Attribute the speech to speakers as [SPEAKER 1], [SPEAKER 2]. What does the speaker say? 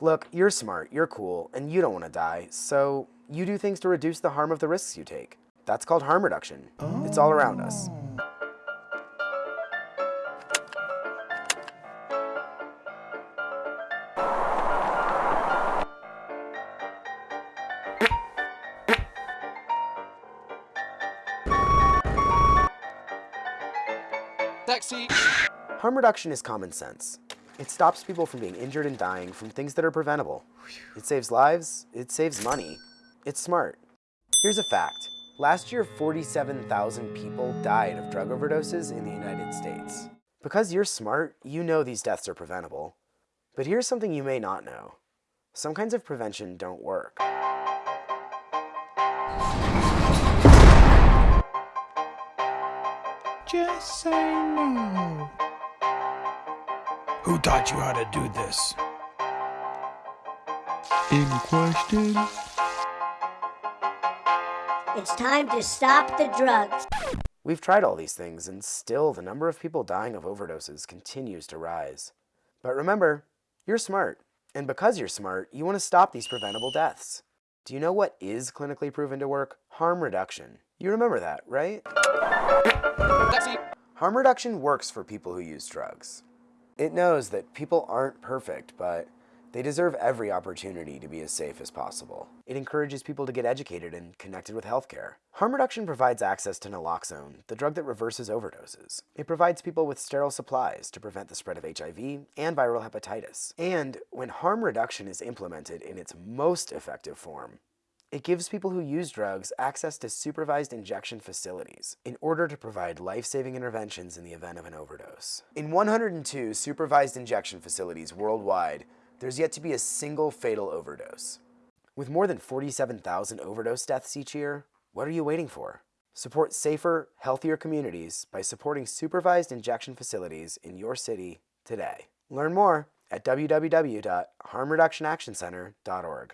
[SPEAKER 1] Look, you're smart, you're cool, and you don't want to die, so you do things to reduce the harm of the risks you take. That's called harm reduction. It's all around us.
[SPEAKER 2] Taxi!
[SPEAKER 1] Harm reduction is common sense. It stops people from being injured and dying from things that are preventable. It saves lives, it saves money. It's smart. Here's a fact. Last year, 47,000 people died of drug overdoses in the United States. Because you're smart, you know these deaths are preventable. But here's something you may not know. Some kinds of prevention don't work.
[SPEAKER 3] Just say no. Who taught you how to do this? Any questions?
[SPEAKER 4] It's time to stop the drugs.
[SPEAKER 1] We've tried all these things, and still the number of people dying of overdoses continues to rise. But remember, you're smart. And because you're smart, you want to stop these preventable deaths. Do you know what is clinically proven to work? Harm reduction. You remember that, right?
[SPEAKER 2] Taxi!
[SPEAKER 1] Harm reduction works for people who use drugs. It knows that people aren't perfect, but they deserve every opportunity to be as safe as possible. It encourages people to get educated and connected with healthcare. Harm reduction provides access to naloxone, the drug that reverses overdoses. It provides people with sterile supplies to prevent the spread of HIV and viral hepatitis. And when harm reduction is implemented in its most effective form, it gives people who use drugs access to supervised injection facilities in order to provide life-saving interventions in the event of an overdose. In 102 supervised injection facilities worldwide, there's yet to be a single fatal overdose. With more than 47,000 overdose deaths each year, what are you waiting for? Support safer, healthier communities by supporting supervised injection facilities in your city today. Learn more at www.harmreductionactioncenter.org.